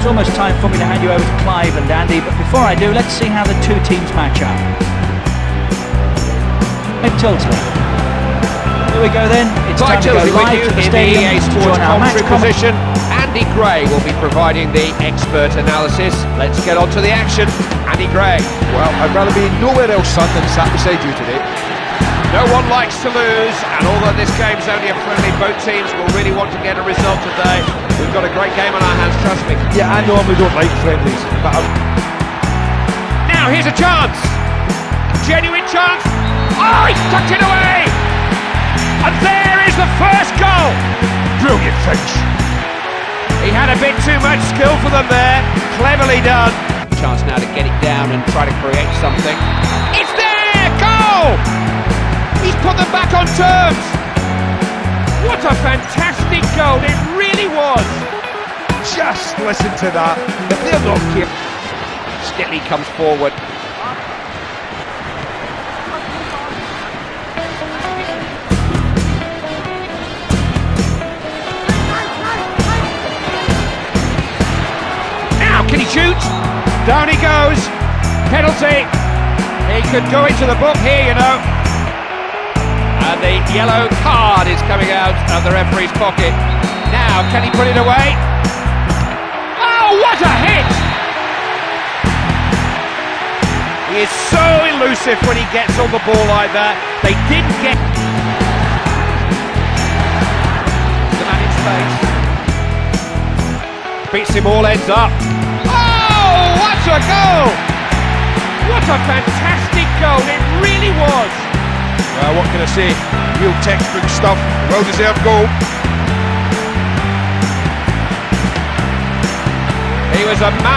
it's almost time for me to hand you over to Clive and Andy, but before I do, let's see how the two teams match up. Clive Tyldesley. Here we go then. It's Clive time to go Tyldesley with live you to the in the stadium EA to Sports join our match commentary position. Andy Gray will be providing the expert analysis. Let's get on to the action. Andy Gray. Well, I'd rather be nowhere else, son, than sat beside you today. No one likes to lose, and although this game's only a friendly, both teams will really want to get a result today. We've got a great game on our hands, trust me. Yeah, I normally don't like friendlies, but I'm Now here's a chance. Genuine chance. Oh, he's tucked it away. And there is the first goal. brilliant finish. He had a bit too much skill for them there. Cleverly done. Chance now to get it down and try to create something. It's there! Goal! Listen to that. If they're not careful, Stitley comes forward. Now, can he shoot? Down he goes. Penalty. He could go into the book here, you know. And the yellow card is coming out of the referee's pocket. Now, can he put it away? So elusive when he gets on the ball like that. They didn't get the man in space. Beats him all ends up. Oh, what a goal! What a fantastic goal! It really was. well, what can I say? Real textbook stuff. Well deserved goal. He was a man.